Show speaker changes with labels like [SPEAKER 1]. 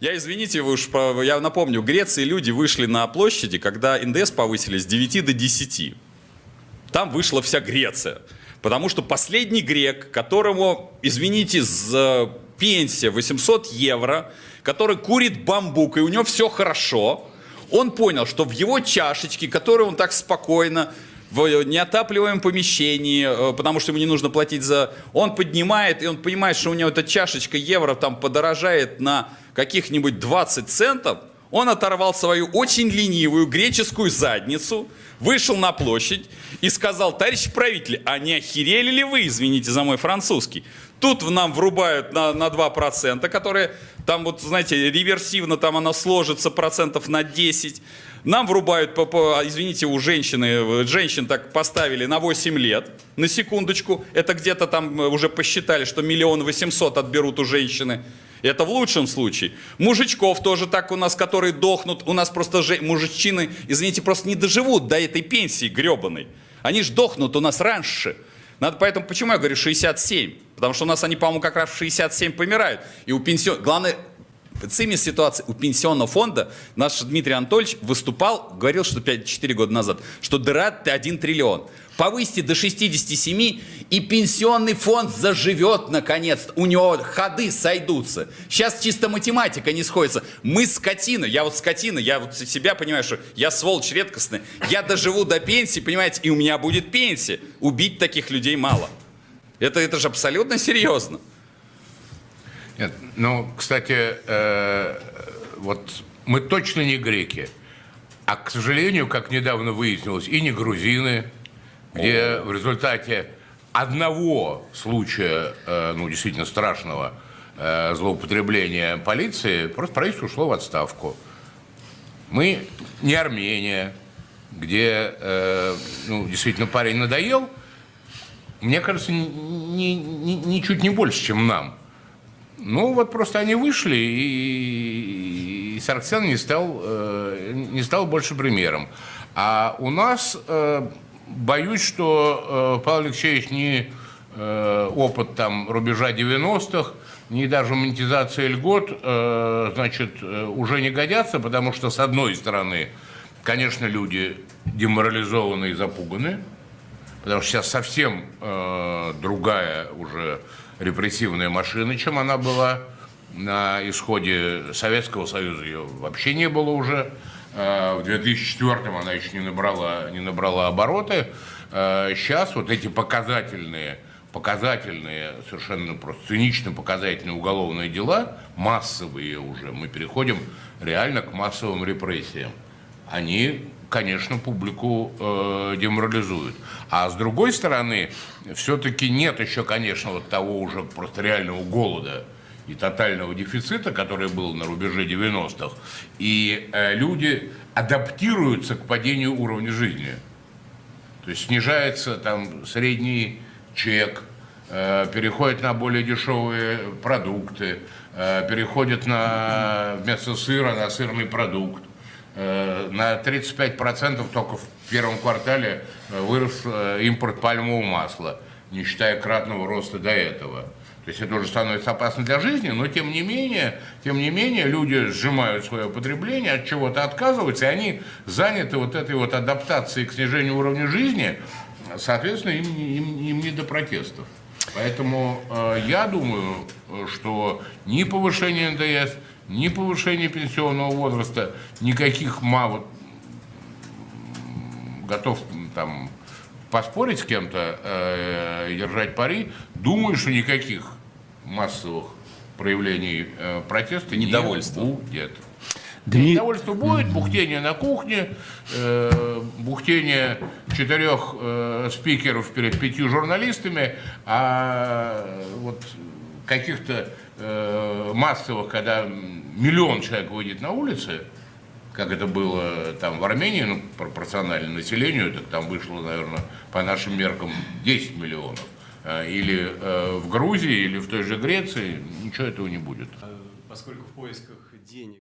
[SPEAKER 1] Я, извините, вы уж, я напомню, в Греции люди вышли на площади, когда НДС повысили с 9 до 10. Там вышла вся Греция. Потому что последний грек, которому, извините, за пенсия 800 евро, который курит бамбук, и у него все хорошо, он понял, что в его чашечке, которую он так спокойно в неотапливаемом помещении, э, потому что ему не нужно платить за... Он поднимает, и он понимает, что у него эта чашечка евро там подорожает на каких-нибудь 20 центов, он оторвал свою очень ленивую греческую задницу, вышел на площадь и сказал, товарищ правитель, а не охерели ли вы, извините за мой французский? Тут нам врубают на, на 2%, которые там вот, знаете, реверсивно там оно сложится процентов на 10. Нам врубают, по, по- извините, у женщины, женщин так поставили на 8 лет, на секундочку. Это где-то там э, уже посчитали, что миллион восемьсот отберут у женщины. Это в лучшем случае. Мужичков тоже так у нас, которые дохнут. У нас просто же, мужичины, извините, просто не доживут до этой пенсии гребаной. Они ж дохнут у нас раньше. Надо, поэтому почему я говорю 67? Потому что у нас они, по-моему, как раз в 67 помирают. И у пенсион... Главное, цимис ситуации у пенсионного фонда наш Дмитрий Анатольевич выступал, говорил, что 5-4 года назад, что дыра 1 триллион. Повысьте до 67, и пенсионный фонд заживет наконец. У него ходы сойдутся. Сейчас чисто математика не сходится. Мы скотина, я вот скотина, я вот себя понимаю, что я сволочь редкостная. Я доживу до пенсии, понимаете, и у меня будет пенсия. Убить таких людей мало. Это, это же абсолютно серьезно.
[SPEAKER 2] Нет, ну, кстати, э, вот мы точно не греки. А, к сожалению, как недавно выяснилось, и не грузины, где в результате одного случая, э, ну, действительно страшного э, злоупотребления полиции, просто правительство ушло в отставку. Мы не Армения, где, э, ну, действительно парень надоел, мне кажется, ни- ни- ничуть не больше, чем нам. Ну, вот просто они вышли, и, и Сарксян не стал, э, не стал больше примером. А у нас, э, боюсь, что э, Павел Алексеевич ни э, опыт там рубежа 90-х, ни даже монетизация льгот, э, значит, э, уже не годятся, потому что, с одной стороны, конечно, люди деморализованы и запуганы, Потому что сейчас совсем э, другая уже репрессивная машина, чем она была на исходе Советского Союза. Ее вообще не было уже. Э, в 2004 она еще не набрала, не набрала обороты. Э, сейчас вот эти показательные, показательные, совершенно просто цинично показательные уголовные дела, массовые уже, мы переходим реально к массовым репрессиям они, конечно, публику э, деморализуют. А с другой стороны, все-таки нет еще, конечно, вот того уже просто реального голода и тотального дефицита, который был на рубеже 90-х. И э, люди адаптируются к падению уровня жизни. То есть снижается там средний чек, э, переходит на более дешевые продукты, э, переходит на вместо сыра на сырный продукт. Э, На 35% только в первом квартале э, вырос э, импорт пальмового масла, не считая кратного роста до этого. То есть это уже становится опасно для жизни, но тем не менее, тем не менее люди сжимают свое потребление, от чего-то отказываются, и они заняты вот этой вот адаптацией к снижению уровня жизни, соответственно, им, им, им не до протестов. Поэтому э, я думаю, что ни повышение НДС, ни повышение пенсионного возраста, никаких ма, вот, м, готов там поспорить с кем-то э, держать пари, думаю, что никаких массовых проявлений э, протеста
[SPEAKER 1] Недовольства.
[SPEAKER 2] не будет.
[SPEAKER 3] Дми-
[SPEAKER 2] Недовольство будет, бухтение на кухне, э, бухтение четырех э, спикеров перед пятью журналистами, а вот каких-то э, массовых, когда миллион человек выйдет на улицы, как это было там в Армении, ну, пропорционально населению, так там вышло, наверное, по нашим меркам 10 миллионов. Э, Или э, в Грузии, или в той же Греции, ничего этого не будет.
[SPEAKER 4] Поскольку в поисках денег